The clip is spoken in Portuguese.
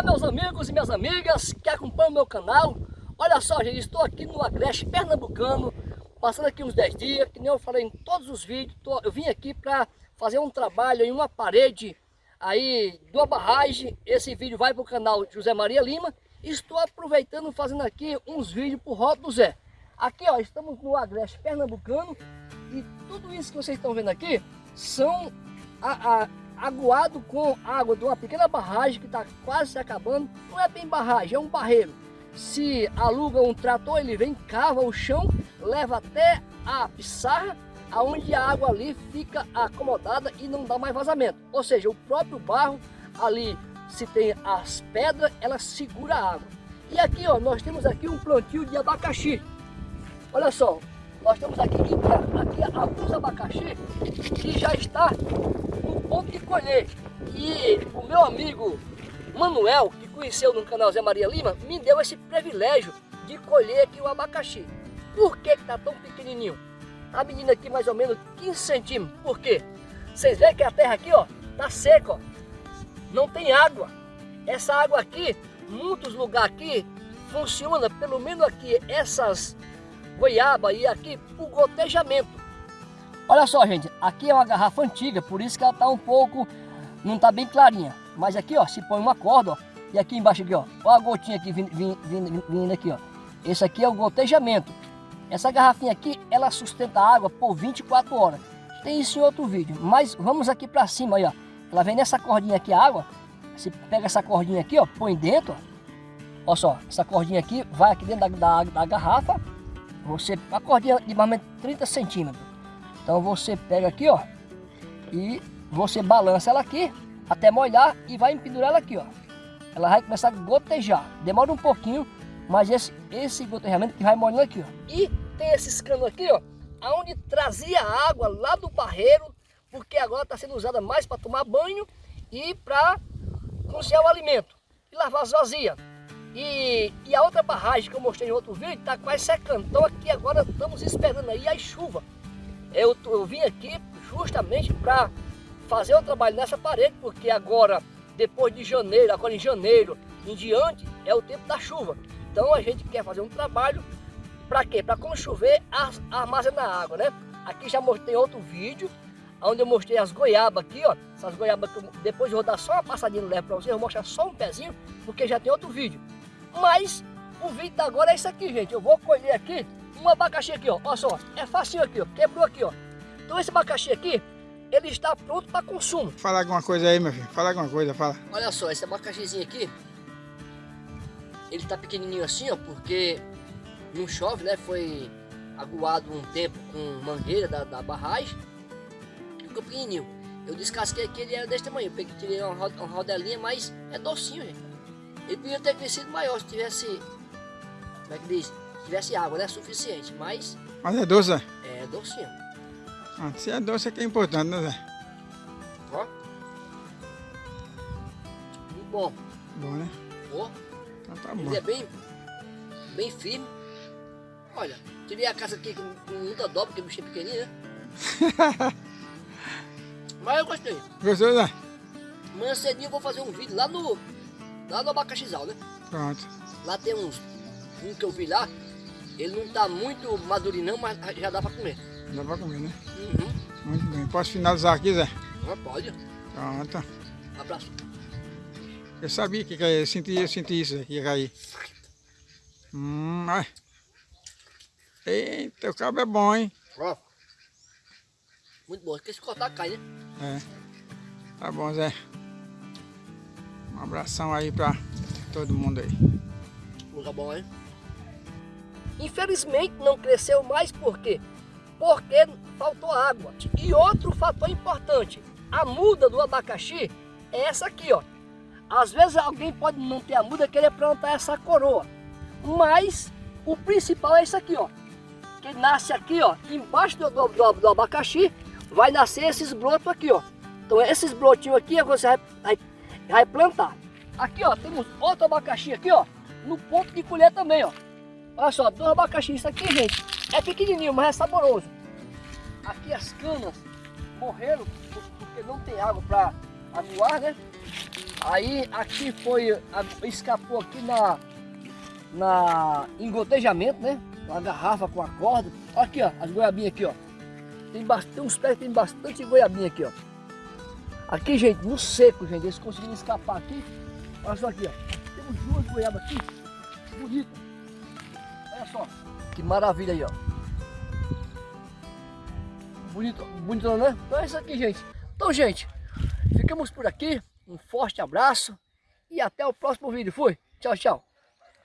Olá meus amigos e minhas amigas que acompanham meu canal. Olha só gente, estou aqui no Agreste Pernambucano Passando aqui uns 10 dias, que nem eu falei em todos os vídeos. Eu vim aqui para fazer um trabalho em uma parede aí de uma barragem. Esse vídeo vai para o canal José Maria Lima. Estou aproveitando fazendo aqui uns vídeos para o do Zé. Aqui ó, estamos no Agreste Pernambucano E tudo isso que vocês estão vendo aqui São a, a aguado com água de uma pequena barragem que está quase se acabando. Não é bem barragem, é um barreiro. Se aluga um trator, ele vem, cava o chão, leva até a pissarra, aonde a água ali fica acomodada e não dá mais vazamento. Ou seja, o próprio barro ali, se tem as pedras, ela segura a água. E aqui, ó, nós temos aqui um plantio de abacaxi. Olha só, nós temos aqui, aqui alguns abacaxi que já está ponto de colher. E o meu amigo Manuel, que conheceu no canal Zé Maria Lima, me deu esse privilégio de colher aqui o abacaxi. Por que está tão pequenininho? Tá medindo aqui mais ou menos 15 centímetros. Por quê? Vocês veem que a terra aqui, ó, tá seca, ó. Não tem água. Essa água aqui, muitos lugares aqui, funciona, pelo menos aqui, essas goiaba e aqui, por gotejamento. Olha só, gente, aqui é uma garrafa antiga, por isso que ela está um pouco, não está bem clarinha. Mas aqui, ó, se põe uma corda, ó, e aqui embaixo aqui, ó, olha a gotinha aqui vindo, vindo, vindo aqui, ó. Esse aqui é o gotejamento. Essa garrafinha aqui, ela sustenta a água por 24 horas. Tem isso em outro vídeo, mas vamos aqui para cima aí, ó. Ela vem nessa cordinha aqui, a água. Você pega essa cordinha aqui, ó, põe dentro, ó. Olha só, essa cordinha aqui vai aqui dentro da, da, da garrafa. Você, a cordinha de mais ou menos 30 centímetros. Então você pega aqui, ó, e você balança ela aqui até molhar e vai empendurar ela aqui, ó. Ela vai começar a gotejar. Demora um pouquinho, mas esse, esse gotejamento que vai molhando aqui, ó. E tem esses canos aqui, ó, aonde trazia água lá do barreiro, porque agora está sendo usada mais para tomar banho e para cozinhar o alimento e lavar as vazias. E, e a outra barragem que eu mostrei em outro vídeo está quase secando. Então aqui agora estamos esperando aí a chuva. Eu, eu vim aqui justamente para fazer o trabalho nessa parede, porque agora, depois de janeiro, agora em janeiro em diante, é o tempo da chuva. Então a gente quer fazer um trabalho para quê? Para quando chover, armazenar água, né? Aqui já mostrei outro vídeo, onde eu mostrei as goiabas aqui, ó. Essas goiabas que eu, depois eu vou dar só uma passadinha no leve para vocês, eu vou mostrar só um pezinho, porque já tem outro vídeo. Mas o vídeo da agora é isso aqui, gente. Eu vou colher aqui um abacaxi aqui, ó. Olha só, é facinho aqui, ó. Quebrou aqui, ó. Então esse abacaxi aqui, ele está pronto para consumo. Fala alguma coisa aí, meu filho. Fala alguma coisa, fala. Olha só, esse abacaxizinho aqui, ele está pequenininho assim, ó, porque não chove, né? Foi aguado um tempo com mangueira da, da barragem. Ficou pequenininho. Eu descasquei aqui, ele era desse tamanho. Eu peguei, tirei uma, uma rodelinha, mas é docinho, gente. Ele podia ter crescido maior se tivesse, como é que diz? Tivesse água, né? Suficiente, mas... Mas é doce, Zé? É docinho. Ah, se é doce é que é importante, né, Zé? Ó. Muito bom. Bom, né? Ó. Então tá Ele bom. é bem, bem firme. Olha, tirei a casa aqui com, com muita dobra, porque o bicho é pequenininho, né? Mas eu gostei. Gostou, Zé? Amanhã cedinho eu vou fazer um vídeo lá no, lá no abacaxizal, né? Pronto. Lá tem uns, um que eu vi lá, ele não tá muito madurinho não, mas já dá pra comer. Dá pra comer, né? Uhum. Muito bem. Posso finalizar aqui, Zé? Ah, pode. Pronto. Abraço. Eu sabia que ia cair. Eu senti, eu senti isso, que ia cair. Hum, ai. Eita, o cabo é bom, hein? Ó. Muito bom. Porque se cortar, cai, né? É. Tá bom, Zé. Um abração aí pra todo mundo aí. Lugar bom, hein? Infelizmente não cresceu mais por quê? Porque faltou água. E outro fator importante, a muda do abacaxi é essa aqui, ó. Às vezes alguém pode não ter a muda e querer plantar essa coroa. Mas o principal é isso aqui, ó. Que nasce aqui, ó, embaixo do, do, do, abacaxi, vai nascer esses brotos aqui, ó. Então esses brotinhos aqui é você vai, vai, vai plantar. Aqui, ó, temos outro abacaxi aqui, ó, no ponto de colher também, ó. Olha só, dois abacaxi. Isso aqui, gente, é pequenininho, mas é saboroso. Aqui as canas morreram porque não tem água para aguar, né? Aí aqui foi, escapou aqui na, na engotejamento, né? Uma garrafa com a corda. Olha aqui, ó, as goiabinhas aqui, ó. Tem, bastante, uns pés tem bastante goiabinha aqui, ó. Aqui, gente, no seco, gente, eles conseguiram escapar aqui. Olha só aqui, ó. Temos duas goiabas aqui, bonitas. Só, que maravilha aí, ó. Bonito, bonito, né? Então é isso aqui, gente. Então, gente, ficamos por aqui. Um forte abraço e até o próximo vídeo. Fui. Tchau, tchau.